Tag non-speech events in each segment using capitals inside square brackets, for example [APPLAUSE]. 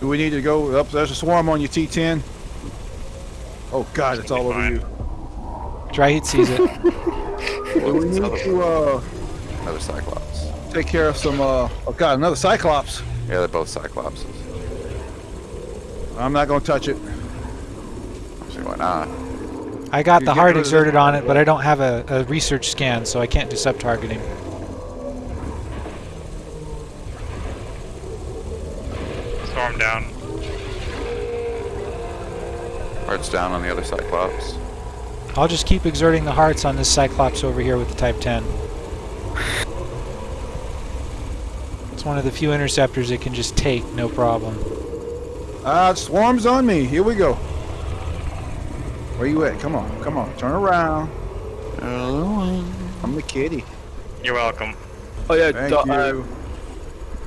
Do we need to go up? There's a swarm on your T10. Oh God, it's all over Fine. you. Dry heat sees it. [LAUGHS] Do we need to uh, Another Cyclops. take care of some? Uh, oh God, another Cyclops. Yeah, they're both Cyclopses. I'm not gonna touch it. So why not? I got You the heart exerted on it, but I don't have a, a research scan, so I can't do sub-targeting. Storm down. Hearts down on the other Cyclops. I'll just keep exerting the hearts on this Cyclops over here with the Type 10. It's one of the few interceptors it can just take, no problem. Ah, swarm's on me. Here we go. Where you at? Come on, come on. Turn around. Hello. I'm the kitty. You're welcome. Oh yeah, Thank Dark, you. um,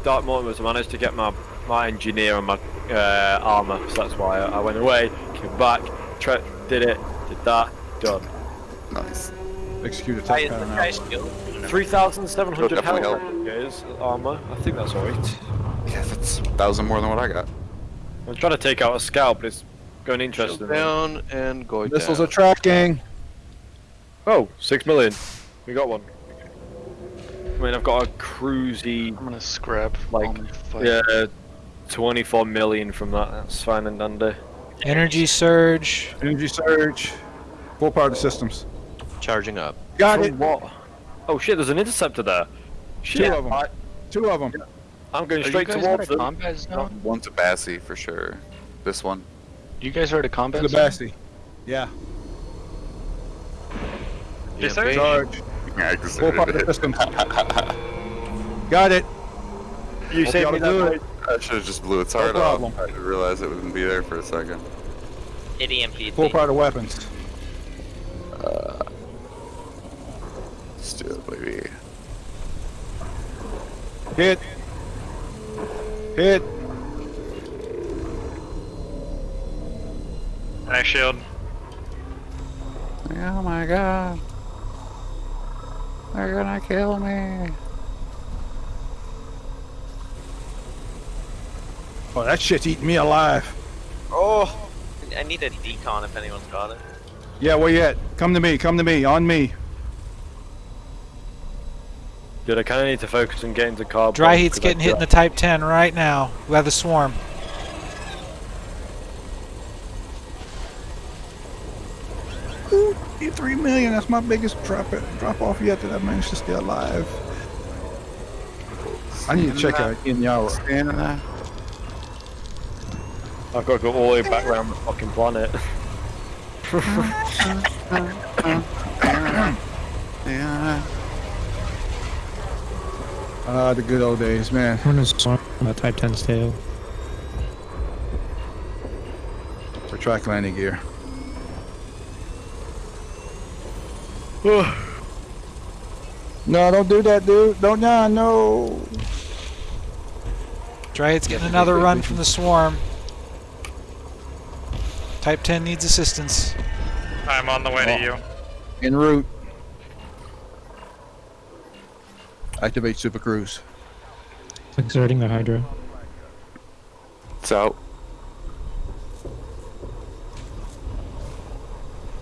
Dark Mortimer's managed to get my my engineer and my uh, armor, so that's why I, I went away, came back, tra- did it, did that, done. Nice. Execute attack Guy, tech pattern now. Three thousand seven hundred It'll health. definitely Guys, armor. I think that's alright. Yeah, that's a thousand more than what I got. I'm trying to take out a scout, but it's going Shield interesting. down and go Missiles down. are tracking. Oh, six million. We got one. I mean, I've got a cruisy, I'm gonna scrap Like, all my fight. yeah, 24 million from that. That's fine and dandy. Energy surge. Energy surge. Full power to systems. Charging up. Got From it. what? Oh shit, there's an interceptor there. Two of them. I, Two of them. I'm going Are straight guys towards at a them. combat zone? One's a Bassie for sure. This one. You guys heard at a combat The zone? Bassie. Yeah. Yeah, Yes, sir. Charge. I Full power to exerted it. systems. [LAUGHS] Got it. You Hope saved me that it. night. I should have just blew its No heart problem. off. I didn't realize it wouldn't be there for a second. It EMP'd Full me. power to weapons. Uh, let's do it, baby. Hit. Hit. Nice shield. Oh my god. They're gonna kill me. Oh, that shit's eating me alive. Oh! I need a decon if anyone's got it. Yeah, where you at? Come to me. Come to me. On me. Dude, I kind of need to focus on getting to carbon. Dry heat's I getting hit in the Type 10 right now. We have the swarm. Ooh, three million. That's my biggest drop drop off yet that I managed to stay alive. I need to check out Inara. Standing there. I've got to go all the way back around the fucking planet. Yeah. Ah, the good old days, man. When is swarm uh, Type 10's tail? For track landing gear. [SIGHS] no, don't do that, dude. Don't, nah, no. Dry heat's getting another run from the swarm. Type 10 needs assistance. I'm on the way Oh. to you. En route. Activate Super Cruise. Exerting the Hydra. It's out.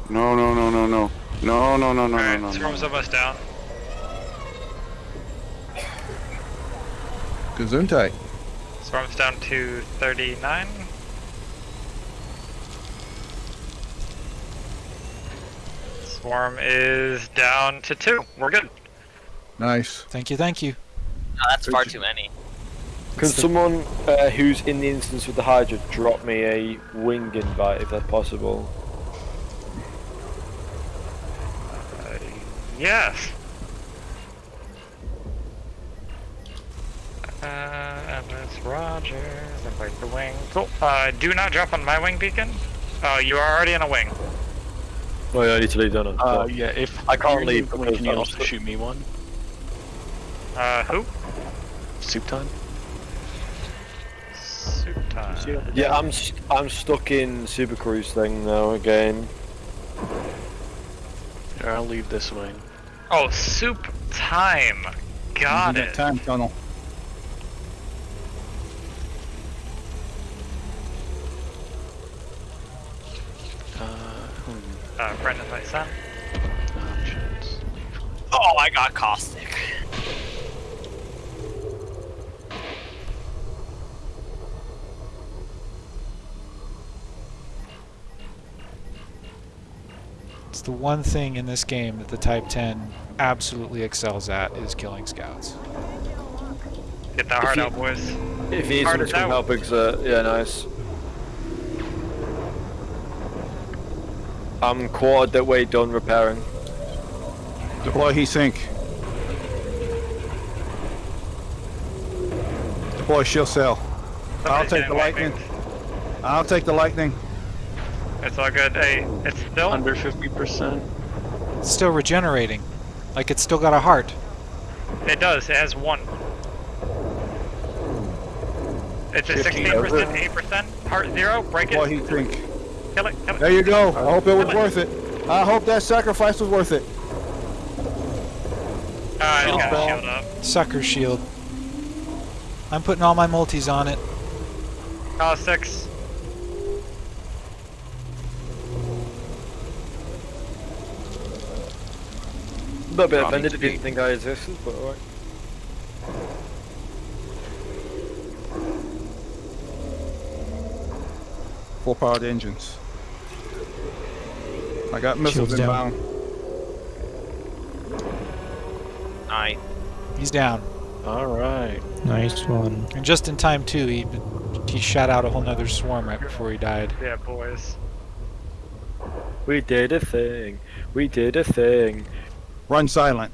No, no, no, no, no. No, no, no, no, no, Alright, no, swarm's no. almost down. Gesundheit. Swarm's down to 39. Swarm is down to 2. We're good. Nice. Thank you, thank you. No, that's far too many. Can someone uh, who's in the instance with the Hydra drop me a wing invite if that's possible? Uh, yes. Uh, and it's Roger. Invite the wing. Cool. Uh, do not drop on my wing beacon. Uh, you are already in a wing. Oh yeah, I need to leave, don't I? Uh, yeah, if I can't you leave one, Can you also stu- shoot me one? Uh, who? Soup time? Soup time. Yeah, I'm st- I'm stuck in Super Cruise thing now again. Here, I'll leave this way. Oh, soup time. Got it. Time tunnel. Uh, Brendan, my son. Options. Oh, I got caustic. It's the one thing in this game that the Type 10 absolutely excels at is killing scouts. Get that heart out, boys. If you need Hard someone as to come out. help exert, yeah, nice. Um, I'm quartered that way done repairing. Deploy heat sink. Deploy shield cell. I'll take the white lightning. wings. I'll take the lightning. It's all good. Hey, it's still. Under 50%. It's still regenerating. Like it's still got a heart. It does. It has one. It's a 15 16%, over. 8%. Heart zero. Break Deploy it. heat sink. Kill it. Kill it. There you go. I hope it was worth it. I hope that sacrifice was worth it. Ah, it's got a Oh. shield up. Sucker shield. I'm putting all my multis on it. Ah, six. A little bit Robbie offended if you didn't think I existed, but alright. Full powered engines. I got missiles Shields down. inbound. Aye. He's down. Alright. Nice one. And just in time too, he he shot out a whole nother swarm right before he died. Yeah, boys. We did a thing. We did a thing. Run silent.